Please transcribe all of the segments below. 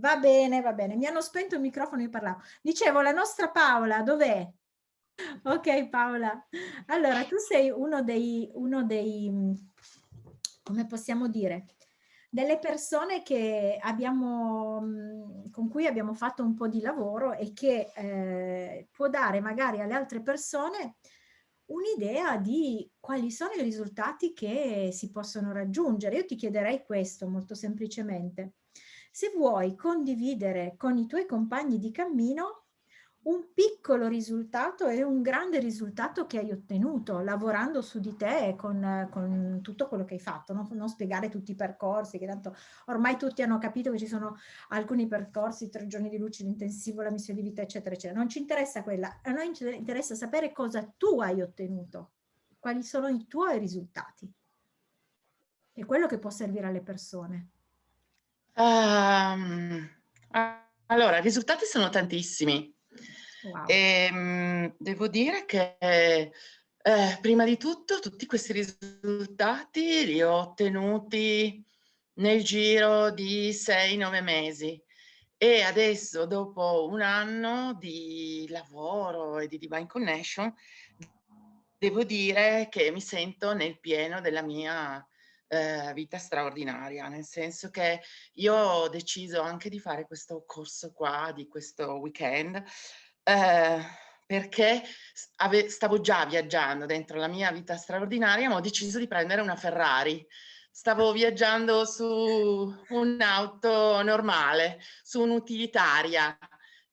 Va bene, va bene. Mi hanno spento il microfono, io parlavo. Dicevo, la nostra Paola dov'è? Ok Paola. Allora, tu sei uno dei, uno dei, mhmm, come possiamo dire, delle persone che abbiamo, mhmm, con cui abbiamo fatto un po' di lavoro e che eh, può dare magari alle altre persone un'idea di quali sono i risultati che si possono raggiungere. Io ti chiederei questo molto semplicemente. Se vuoi condividere con i tuoi compagni di cammino un piccolo risultato e un grande risultato che hai ottenuto lavorando su di te con, con tutto quello che hai fatto, non, non, spiegare tutti i percorsi, che tanto ormai tutti hanno capito che ci sono alcuni percorsi, tre giorni di luce, l'intensivo, la missione di vita, eccetera, eccetera. Non ci interessa quella, a noi interessa sapere cosa tu hai ottenuto, quali sono i tuoi risultati. È quello che può servire alle persone. Um, allora, i risultati sono tantissimi. Wow. E, ehm, devo dire che eh, prima di tutto tutti questi risultati li ho ottenuti nel giro di 6-9 mesi e adesso dopo un anno di lavoro e di Divine Connection devo dire che mi sento nel pieno della mia eh, vita straordinaria, nel senso che io ho deciso anche di fare questo corso qua, di questo weekend, eh, perché stavo già viaggiando dentro la mia vita straordinaria, ma ho deciso di prendere una Ferrari. Stavo viaggiando su un'auto normale, su un'utilitaria,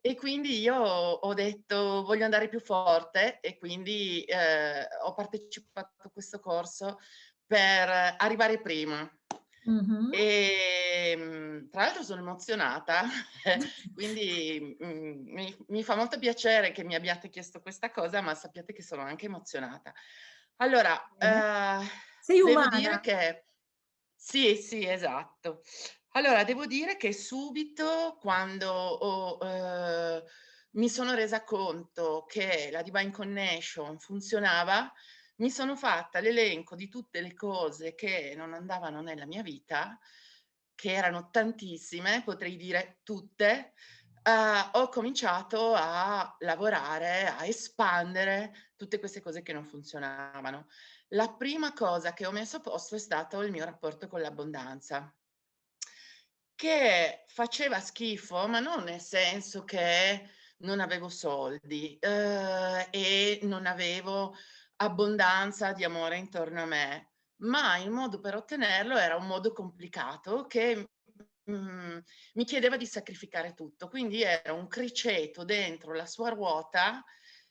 e quindi io ho detto voglio andare più forte e quindi eh, ho partecipato a questo corso per arrivare prima. Mm-hmm. E tra l'altro sono emozionata, quindi mh, mi, mi, fa molto piacere che mi abbiate chiesto questa cosa, ma sappiate che sono anche emozionata. Allora, mm-hmm. eh, Sei umana. devo dire che sì, sì, esatto. Allora, devo dire che subito quando ho, eh, mi sono resa conto che la Divine Connection funzionava, mi sono fatta l'elenco di tutte le cose che non andavano nella mia vita, che erano tantissime, potrei dire tutte, uh, ho cominciato a lavorare, a espandere tutte queste cose che non funzionavano. La prima cosa che ho messo a posto è stato il mio rapporto con l'abbondanza, che faceva schifo, ma non nel senso che non avevo soldi uh, e non avevo abbondanza di amore intorno a me, ma il modo per ottenerlo era un modo complicato che mm, mi chiedeva di sacrificare tutto. Quindi era un criceto dentro la sua ruota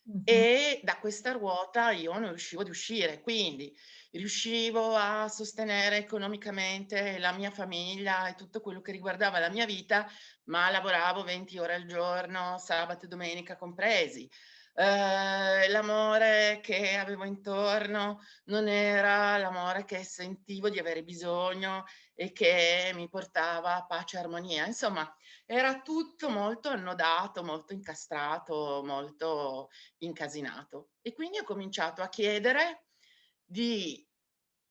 mm-hmm. e da questa ruota io non riuscivo ad uscire. Quindi riuscivo a sostenere economicamente la mia famiglia e tutto quello che riguardava la mia vita, ma lavoravo 20 ore al giorno, sabato e domenica compresi eh, l'amore che avevo intorno non era l'amore che sentivo di avere bisogno e che mi portava pace e armonia. Insomma, era tutto molto annodato, molto incastrato, molto incasinato. E quindi ho cominciato a chiedere di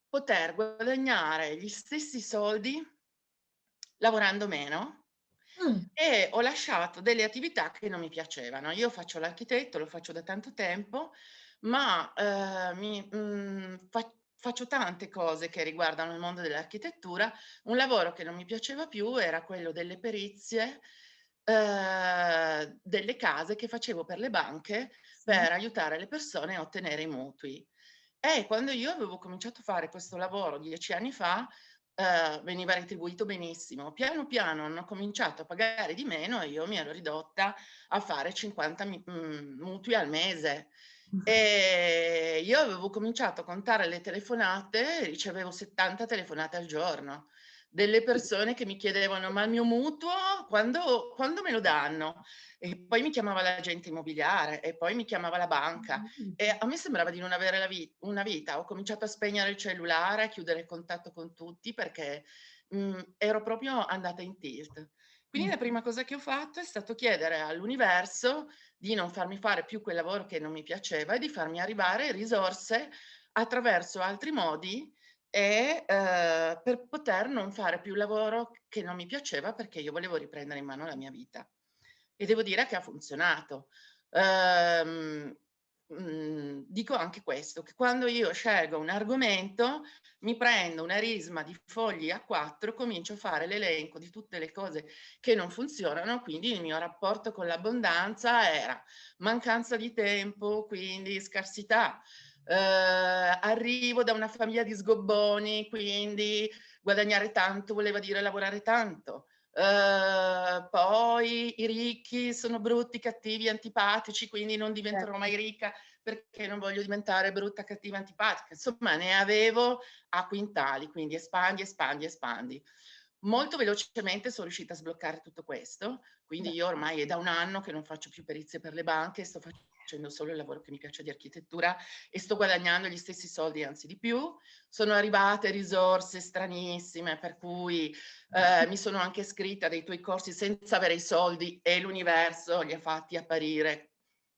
poter guadagnare gli stessi soldi lavorando meno Mm. E ho lasciato delle attività che non mi piacevano. Io faccio l'architetto, lo faccio da tanto tempo, ma eh, mi, mh, mm, fa, faccio tante cose che riguardano il mondo dell'architettura. Un lavoro che non mi piaceva più era quello delle perizie eh, delle case che facevo per le banche sì. per aiutare le persone a ottenere i mutui. E quando io avevo cominciato a fare questo lavoro dieci anni fa, eh, veniva retribuito benissimo. Piano piano hanno cominciato a pagare di meno e io mi ero ridotta a fare 50 mm, mutui al mese. E io avevo cominciato a contare le telefonate ricevevo 70 telefonate al giorno delle persone che mi chiedevano ma il mio mutuo quando, quando me lo danno? E poi mi chiamava l'agente immobiliare e poi mi chiamava la banca e a me sembrava di non avere vita, una vita. Ho cominciato a spegnere il cellulare, a chiudere il contatto con tutti perché mh, mm, ero proprio andata in tilt. Quindi la prima cosa che ho fatto è stato chiedere all'universo di non farmi fare più quel lavoro che non mi piaceva e di farmi arrivare risorse attraverso altri modi e eh, per poter non fare più lavoro che non mi piaceva perché io volevo riprendere in mano la mia vita. E devo dire che ha funzionato. Um, mh, dico anche questo, che quando io scelgo un argomento, mi prendo una risma di fogli a quattro, comincio a fare l'elenco di tutte le cose che non funzionano, quindi il mio rapporto con l'abbondanza era mancanza di tempo, quindi scarsità, eh, arrivo da una famiglia di sgobboni, quindi guadagnare tanto voleva dire lavorare tanto. Uh, poi i ricchi sono brutti, cattivi, antipatici, quindi non diventerò certo. mai ricca perché non voglio diventare brutta, cattiva, antipatica. Insomma, ne avevo a quintali, quindi espandi, espandi, espandi. Molto velocemente sono riuscita a sbloccare tutto questo, quindi io ormai è da un anno che non faccio più perizie per le banche, sto facendo facendo solo il lavoro che mi piace di architettura e sto guadagnando gli stessi soldi, anzi di più. Sono arrivate risorse stranissime, per cui eh, mi sono anche iscritta dei tuoi corsi senza avere i soldi e l'universo li ha fatti apparire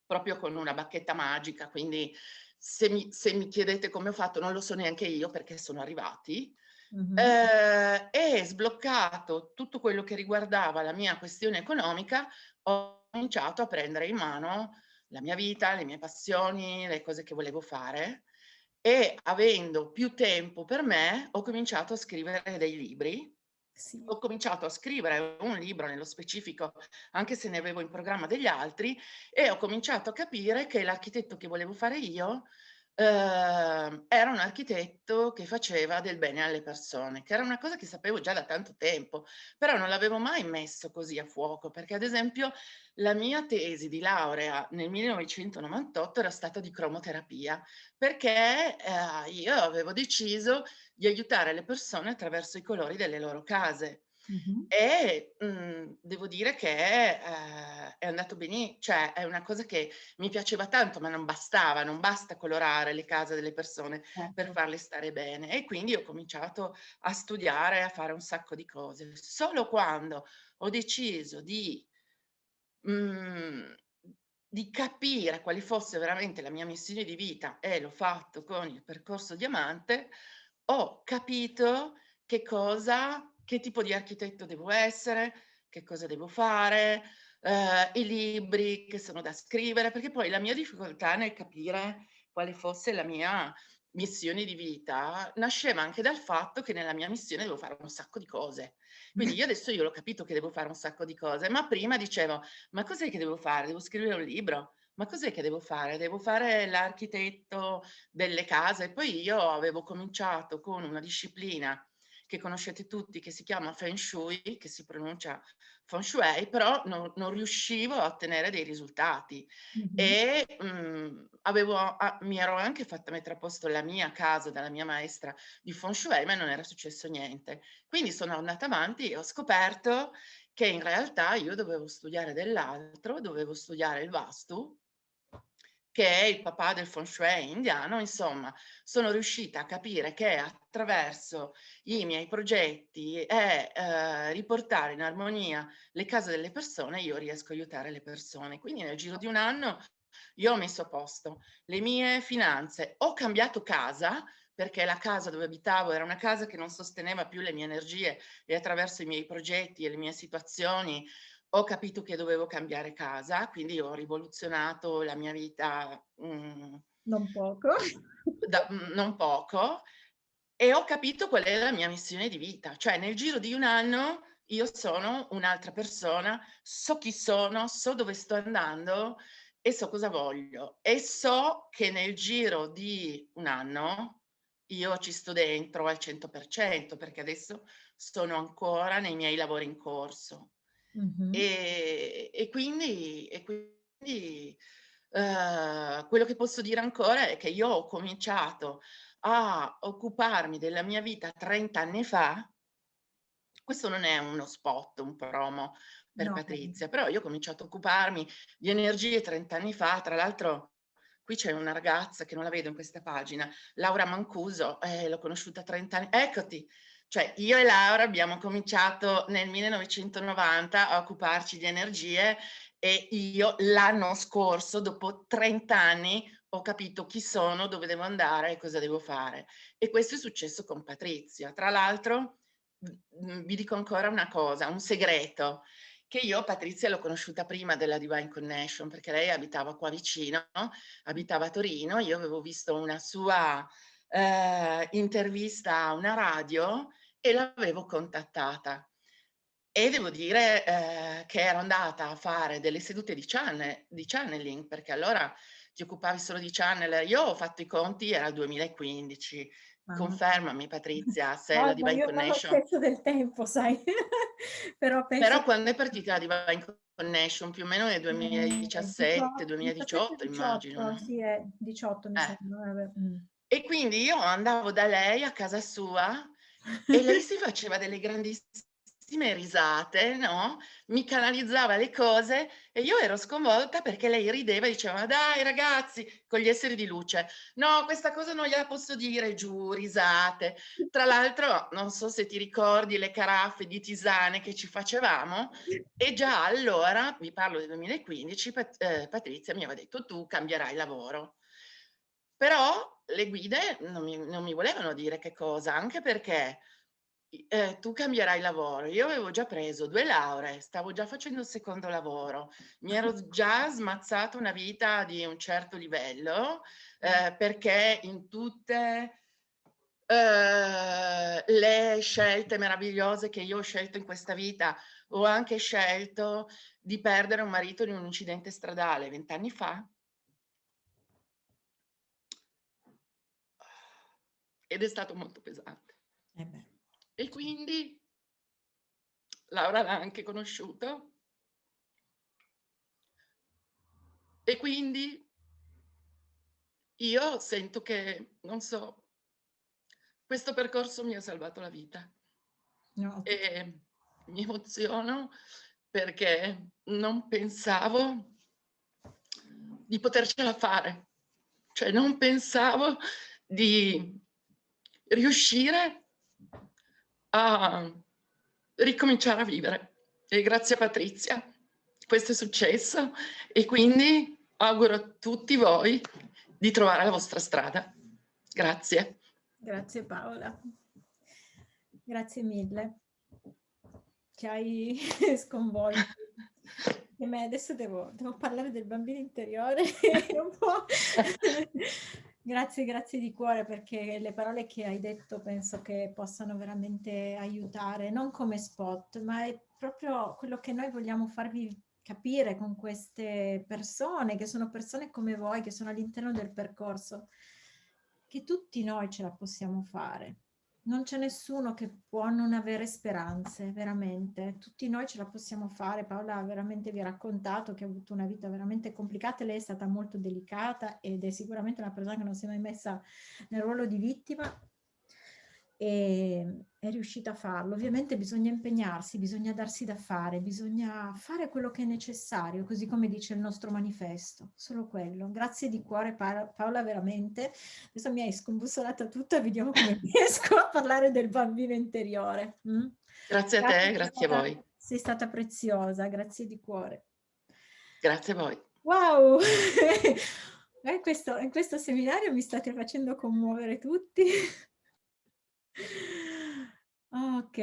proprio con una bacchetta magica, quindi se mi, se mi chiedete come ho fatto non lo so neanche io perché sono arrivati. Mm -hmm. eh, e sbloccato tutto quello che riguardava la mia questione economica, ho cominciato a prendere in mano la mia vita, le mie passioni, le cose che volevo fare e avendo più tempo per me ho cominciato a scrivere dei libri. Sì. Ho cominciato a scrivere un libro nello specifico, anche se ne avevo in programma degli altri, e ho cominciato a capire che l'architetto che volevo fare io eh, era un architetto che faceva del bene alle persone, che era una cosa che sapevo già da tanto tempo, però non l'avevo mai messo così a fuoco, perché ad esempio la mia tesi di laurea nel 1998 era stata di cromoterapia, perché eh, io avevo deciso di aiutare le persone attraverso i colori delle loro case. Mh-mh. E, mhmm, devo dire che, ehm, è andato beni cioè è una cosa che mi piaceva tanto, ma non bastava, non basta colorare le case delle persone per Certo. farle stare bene. E quindi ho cominciato a studiare, a fare un sacco di cose. Solo quando ho deciso di mhmm, di capire quale fosse veramente la mia missione di vita, e l'ho fatto con il percorso diamante, ho capito che cosa che tipo di architetto devo essere, che cosa devo fare, eh, i libri che sono da scrivere, perché poi la mia difficoltà nel capire quale fosse la mia missione di vita nasceva anche dal fatto che nella mia missione devo fare un sacco di cose. Quindi io adesso io l'ho capito che devo fare un sacco di cose, ma prima dicevo, ma cos'è che devo fare? Devo scrivere un libro? Ma cos'è che devo fare? Devo fare l'architetto delle case. Poi io avevo cominciato con una disciplina che conoscete tutti, che si chiama Feng Shui, che si pronuncia Feng Shui, però non, non riuscivo a ottenere dei risultati. Mm-hmm. E mh, mhmm, avevo, ah, mi ero anche fatta mettere a posto la mia casa dalla mia maestra di Feng Shui, ma non era successo niente. Quindi sono andata avanti e ho scoperto che in realtà io dovevo studiare dell'altro, dovevo studiare il Vastu, che è il papà del feng shui indiano, insomma, sono riuscita a capire che attraverso i miei progetti e eh, riportare in armonia le case delle persone, io riesco a aiutare le persone. Quindi nel giro di un anno io ho messo a posto le mie finanze, ho cambiato casa, perché la casa dove abitavo era una casa che non sosteneva più le mie energie e attraverso i miei progetti e le mie situazioni ho capito che dovevo cambiare casa, quindi ho rivoluzionato la mia vita. Mh, non poco. Da, mh, non poco. E ho capito qual è la mia missione di vita. Cioè nel giro di un anno io sono un'altra persona, so chi sono, so dove sto andando e so cosa voglio. E so che nel giro di un anno io ci sto dentro al 100% perché adesso sono ancora nei miei lavori in corso. Mh-mh. E e quindi e quindi, uhm, quello che posso dire ancora è che io ho cominciato a occuparmi della mia vita 30 anni fa questo non è uno spot, un promo per No. Patrizia, però io ho cominciato a occuparmi di energie 30 anni fa, tra l'altro qui c'è una ragazza che non la vedo in questa pagina, Laura Mancuso, eh, l'ho conosciuta 30 anni eccoti! Cioè io e Laura abbiamo cominciato nel 1990 a occuparci di energie e io l'anno scorso, dopo 30 anni, ho capito chi sono, dove devo andare e cosa devo fare. E questo è successo con Patrizia. Tra l'altro, vi dico ancora una cosa, un segreto, che io Patrizia l'ho conosciuta prima della Divine Connection, perché lei abitava qua vicino, abitava a Torino, io avevo visto una sua eh, intervista a una radio e l'avevo contattata. E devo dire eh, che ero andata a fare delle sedute di, channel, di channeling, perché allora ti occupavi solo di channel. Io ho fatto i conti, era il 2015. Ah. Confermami Patrizia, se no, la Divine io Connection... Non ho del tempo, sai. Però, penso... Però quando è partita la Divine Connection? Più o meno nel 2017, 2018 immagino. Sì, è 18 mi eh. sembra. E quindi io andavo da lei a casa sua e lei si faceva delle grandissime risate, no? Mi canalizzava le cose e io ero sconvolta perché lei rideva e diceva dai ragazzi, con gli esseri di luce, no questa cosa non gliela posso dire, giù, risate. Tra l'altro non so se ti ricordi le caraffe di tisane che ci facevamo e già allora, vi parlo del 2015, Pat eh, Patrizia mi aveva detto tu cambierai lavoro. Però le guide non mi, non mi volevano dire che cosa, anche perché eh, tu cambierai lavoro. Io avevo già preso due lauree, stavo già facendo il secondo lavoro, mi ero già smazzato una vita di un certo livello eh, perché in tutte eh, le scelte meravigliose che io ho scelto in questa vita ho anche scelto di perdere un marito in un incidente stradale vent'anni fa. Ed è stato molto pesante. Eh e quindi Laura l'ha anche conosciuto. E quindi io sento che, non so, questo percorso mi ha salvato la vita. No. E mi emoziono perché non pensavo di potercela fare. Cioè non pensavo di riuscire a ricominciare a vivere. E grazie a Patrizia questo è successo e quindi auguro a tutti voi di trovare la vostra strada. Grazie. Grazie Paola. Grazie mille. Ci hai sconvolto. E me adesso devo, devo parlare del bambino interiore un po'. Grazie, grazie di cuore perché le parole che hai detto penso che possano veramente aiutare, non come spot, ma è proprio quello che noi vogliamo farvi capire con queste persone, che sono persone come voi, che sono all'interno del percorso, che tutti noi ce la possiamo fare non c'è nessuno che può non avere speranze, veramente. Tutti noi ce la possiamo fare. Paola veramente vi ha raccontato che ha avuto una vita veramente complicata. Lei è stata molto delicata ed è sicuramente una persona che non si è mai messa nel ruolo di vittima e è riuscita a farlo. Ovviamente bisogna impegnarsi, bisogna darsi da fare, bisogna fare quello che è necessario, così come dice il nostro manifesto, solo quello. Grazie di cuore Paola, veramente. Adesso mi hai scombussolata tutta, vediamo come riesco a parlare del bambino interiore. Mm? Grazie a te, grazie a voi. Sei stata preziosa, grazie di cuore. Grazie a voi. Wow! In questo, in questo seminario mi state facendo commuovere tutti. Ok,